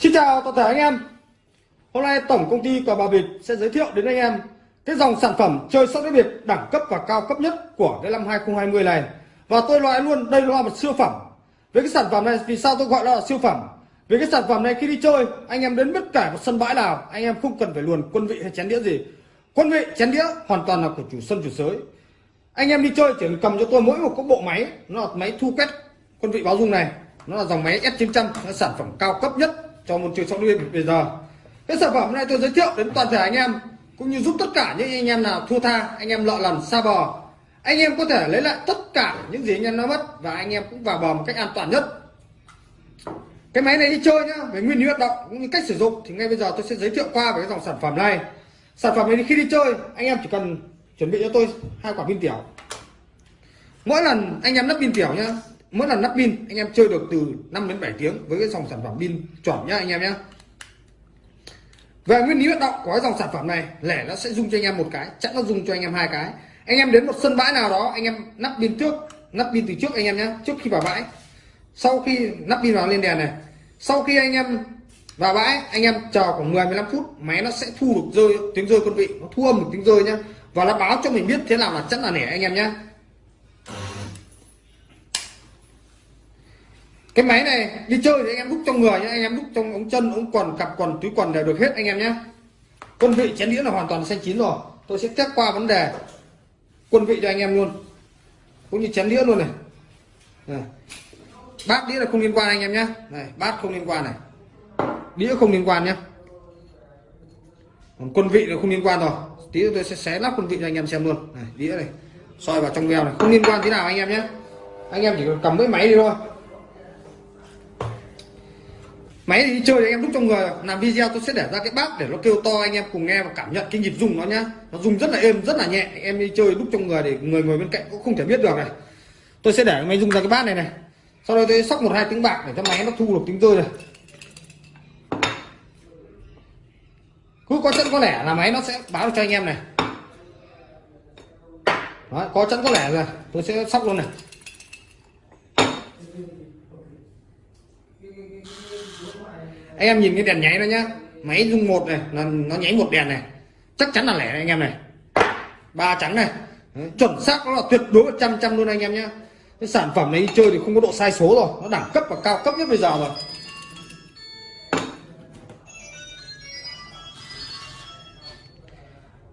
Xin chào toàn thể anh em. Hôm nay tổng công ty cờ bạc Việt sẽ giới thiệu đến anh em cái dòng sản phẩm chơi sóc đĩa Việt đẳng cấp và cao cấp nhất của cái năm 2020 này. Và tôi loại luôn, đây là một siêu phẩm. Với cái sản phẩm này, vì sao tôi gọi nó là siêu phẩm? Vì cái sản phẩm này khi đi chơi, anh em đến bất cả một sân bãi nào, anh em không cần phải luồn quân vị hay chén đĩa gì. Quân vị, chén đĩa hoàn toàn là của chủ sân, chủ sới anh em đi chơi chỉ cần cầm cho tôi mỗi một cái bộ máy, nó là máy thu quét quân vị báo dung này. Nó là dòng máy S900 là sản phẩm cao cấp nhất cho môn chơi sóc đĩa bây giờ. Cái sản phẩm này tôi giới thiệu đến toàn thể anh em, cũng như giúp tất cả những anh em nào thua tha, anh em lọ lần, xa bò. Anh em có thể lấy lại tất cả những gì anh em đã mất và anh em cũng vào bò một cách an toàn nhất. Cái máy này đi chơi nhá, về nguyên lý hoạt động cũng như cách sử dụng thì ngay bây giờ tôi sẽ giới thiệu qua về cái dòng sản phẩm này. Sản phẩm này khi đi chơi, anh em chỉ cần chuẩn bị cho tôi hai quả pin tiểu. Mỗi lần anh em lắp pin tiểu nhá mỗi lần lắp pin, anh em chơi được từ 5 đến 7 tiếng với cái dòng sản phẩm pin chuẩn nhá anh em nhé về nguyên lý hoạt động của cái dòng sản phẩm này, lẻ nó sẽ dùng cho anh em một cái, chắc nó dùng cho anh em hai cái. Anh em đến một sân bãi nào đó, anh em nắp pin trước, nắp pin từ trước anh em nhé trước khi vào bãi. Sau khi nắp pin vào lên đèn này, sau khi anh em vào bãi, anh em chờ khoảng 10 15 phút, máy nó sẽ thu được rơi, tiếng rơi quân vị, nó thu âm được tiếng rơi nhá. Và nó báo cho mình biết thế nào là chắc là nẻ anh em nhé cái máy này đi chơi thì anh em đúc trong người nhé anh em đúc trong ống chân ống quần cặp quần túi quần đều được hết anh em nhé quân vị chén đĩa là hoàn toàn xanh chín rồi. Tôi sẽ test qua vấn đề quân vị cho anh em luôn. Cũng như chén đĩa luôn này, này. bát đĩa là không liên quan anh em nhé này bát không liên quan này. Đĩa không liên quan nhé còn quân vị là không liên quan rồi. Tí tôi sẽ xé lắp quân vị cho anh em xem luôn. Này đĩa này. Soi vào trong veo này. Không liên quan thế nào anh em nhé anh em chỉ cần cầm cái máy đi thôi máy thì đi chơi anh em đúc trong người. Làm video tôi sẽ để ra cái bát để nó kêu to anh em cùng nghe và cảm nhận cái nhịp rung nó nhá. Nó rung rất là êm rất là nhẹ. Em đi chơi đúc trong người để người ngồi bên cạnh cũng không thể biết được này. Tôi sẽ để máy rung ra cái bát này này. Sau đó tôi sóc một hai tiếng bạc để cho máy nó thu được tiếng rơi này. Cứ có chân có lẻ là máy nó sẽ báo cho anh em này. Đó, có chân có lẻ rồi. Tôi sẽ sóc luôn này. Anh em nhìn cái đèn nháy đó nhá. Máy dung một này là nó nháy một đèn này. Chắc chắn là lẻ này anh em này. Ba trắng này. Đấy, chuẩn xác nó là tuyệt đối trăm trăm luôn anh em nhá. Cái sản phẩm này đi chơi thì không có độ sai số rồi. Nó đẳng cấp và cao cấp nhất bây giờ rồi.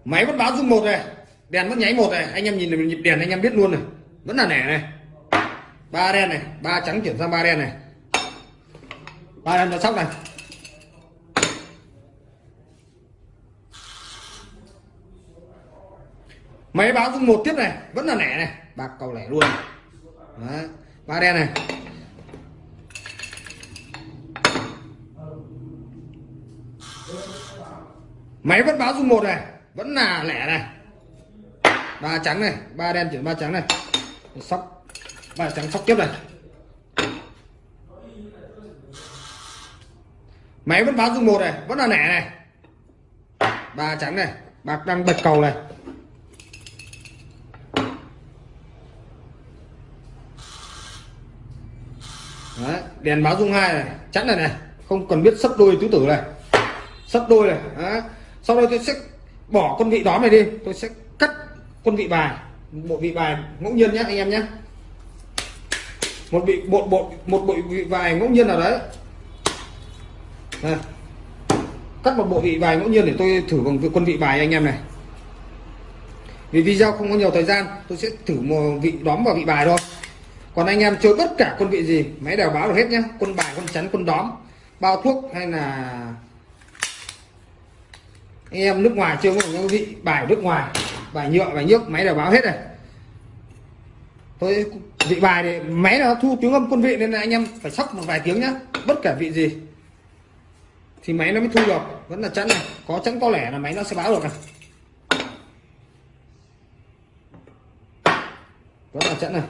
Máy vẫn báo dung một này. Đèn vẫn nháy một này. Anh em nhìn nhịp đèn anh em biết luôn này. Vẫn là lẻ này. Ba đen này. Ba trắng chuyển sang ba đen này. Ba đen nó sóc này. Máy báo dung một tiếp này, vẫn là lẻ này. Bạc cầu lẻ luôn. Đấy. ba đen này. Máy vẫn báo dung một này, vẫn là lẻ này. Ba trắng này, ba đen chuyển ba trắng này. Sóc, ba trắng sóc tiếp này. Máy vẫn báo dung một này, vẫn là lẻ này. Ba trắng này, bạc đang bật cầu này Đấy, đèn báo dung hai này, chắn này này, không cần biết sấp đôi tứ tử này. Sấp đôi này Đó. sau đó tôi sẽ bỏ con vị đó này đi, tôi sẽ cắt con vị bài, bộ vị bài ngẫu nhiên nhé, anh em nhé. Một vị, bộ bộ, một bộ vị bài ngẫu nhiên nào đấy. Đây. cắt một bộ vị bài ngẫu nhiên để tôi thử bằng quân vị bài anh em này. Vì video không có nhiều thời gian, tôi sẽ thử một vị, đóm vào vị bài thôi còn anh em chơi bất cả quân vị gì, máy đều báo được hết nhá. Quân bài, quân chắn, quân đóm. Bao thuốc hay là anh em nước ngoài chơi một cái vị, bài nước ngoài, bài nhựa, bài nhức máy đều báo hết này. Tôi vị bài thì máy nó thu tiếng âm quân vị nên là anh em phải sóc một vài tiếng nhá. Bất kể vị gì thì máy nó mới thu được. Vẫn là chắn này. Có chắn có lẻ là máy nó sẽ báo được này. Vẫn là chắn này.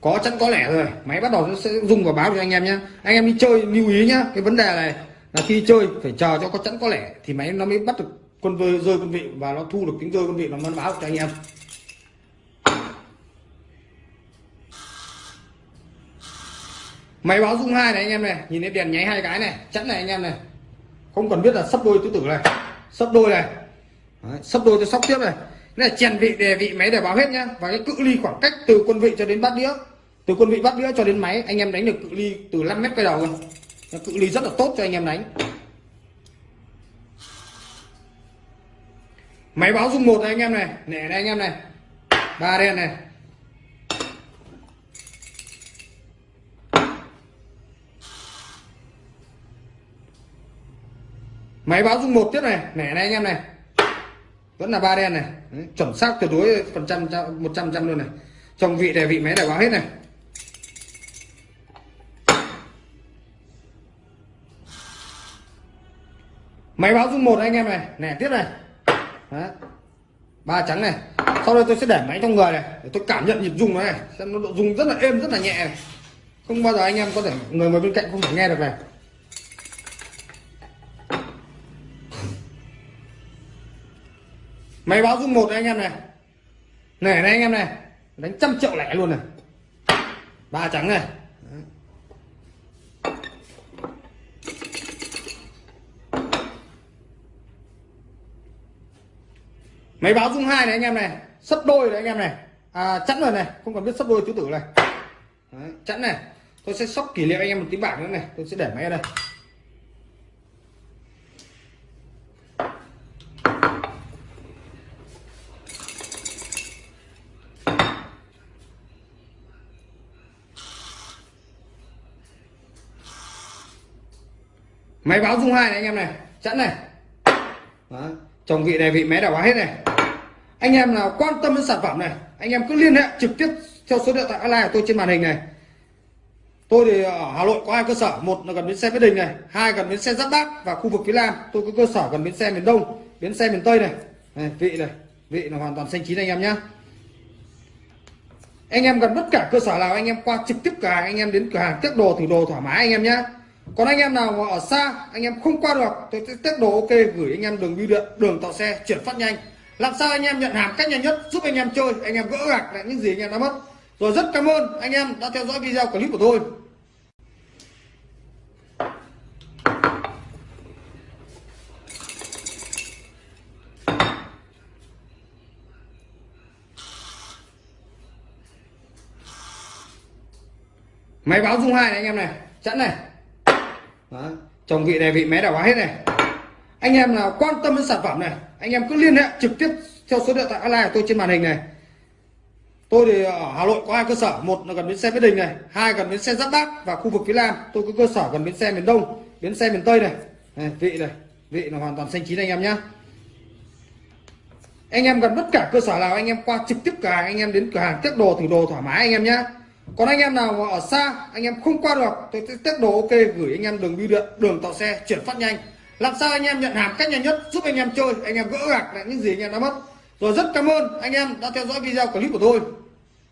Có chắn có lẻ rồi. Máy bắt đầu nó sẽ dùng và báo cho anh em nhé anh em đi chơi lưu ý nhá. Cái vấn đề này là khi chơi phải chờ cho có chắn có lẻ thì máy nó mới bắt được con rơi rơi quân vị và nó thu được tiếng rơi quân vị nó mới báo cho anh em. Máy báo dung hai này anh em này. Nhìn thấy đèn nháy hai cái này. Chẵn này anh em này. Không cần biết là sắp đôi tứ tử này. Sắp đôi này. Đấy, sắp đôi tôi sóc tiếp này là chèn vị đề vị máy để báo hết nhá. Và cái cự ly khoảng cách từ quân vị cho đến bát đĩa. Từ quân vị bát đĩa cho đến máy, anh em đánh được cự ly từ 5 mét quay đầu luôn. Cự ly rất là tốt cho anh em đánh. Máy báo dung một này anh em này, nè này anh em này. Ba đen này. Máy báo dung một tiếp này, nè này anh em này vẫn là ba đen này. Đấy, chuẩn xác tuyệt đối phần trăm một trăm trăm luôn này. Trong vị đề vị máy để báo hết này. Máy báo dung một anh em này. Nè tiếp này. Đấy. ba trắng này. Sau đây tôi sẽ để máy trong người này để tôi cảm nhận nhịp rung nó này. Xem nó độ rung rất là êm rất là nhẹ này. Không bao giờ anh em có thể người ngồi bên cạnh không thể nghe được này. Máy báo dung một anh em này. Này này anh em này. Đánh trăm triệu lẻ luôn này. Ba trắng này. Máy báo dung hai này anh em này. Sấp đôi này anh em này. À, chẵn rồi này. Không cần biết sấp đôi chú tử này. Đấy, chẵn này. Tôi sẽ sóc kỷ niệm anh em một tí bảng nữa này. Tôi sẽ để máy ở đây. Máy báo dung hai này anh em này chẵn này. Đó. chồng vị này vị máy đảo hết này. Anh em nào quan tâm đến sản phẩm này anh em cứ liên hệ trực tiếp theo số điện thoại online của tôi trên màn hình này. Tôi thì ở hà nội có hai cơ sở một là gần bến xe mỹ đình này hai gần bến xe giáp bát và khu vực phía nam. Tôi có cơ sở gần bến xe miền đông bến xe miền tây này, này vị này vị là hoàn toàn xanh chín anh em nhé anh em gần bất cả cơ sở nào anh em qua trực tiếp cửa hàng anh em đến cửa hàng tiếp đồ thử đồ thoải mái anh em nhé còn anh em nào mà ở xa, anh em không qua được, tôi sẽ test đồ ok, gửi anh em đường bưu điện, đường tàu xe, chuyển phát nhanh. Làm sao anh em nhận hàng cách nhanh nhất, giúp anh em chơi, anh em gỡ gạc lại những gì anh em đã mất. Rồi rất cảm ơn anh em đã theo dõi video clip của tôi. Máy báo dung hai này anh em này, chẵn này. Đó. trong vị này vị máy đảo hóa hết này. Anh em nào quan tâm đến sản phẩm này anh em cứ liên hệ trực tiếp theo số điện thoại online của tôi trên màn hình này. Tôi thì ở hà nội có hai cơ sở một là gần bến xe mỹ đình này hai gần bến xe giáp bát và khu vực phía nam. Tôi có cơ sở gần bến xe miền đông bến xe miền tây này, này vị này vị là hoàn toàn xanh chín anh em nhé anh em gần tất cả cơ sở nào anh em qua trực tiếp cửa hàng anh em đến cửa hàng test đồ thử đồ thoải mái anh em nhé còn anh em nào mà ở xa, anh em không qua được, tôi sẽ test đồ ok, gửi anh em đường bưu điện, đường tạo xe, chuyển phát nhanh. Làm sao anh em nhận hàng cách nhanh nhất, giúp anh em chơi, anh em gỡ gạc lại những gì anh em đã mất. Rồi rất cảm ơn anh em đã theo dõi video clip của tôi.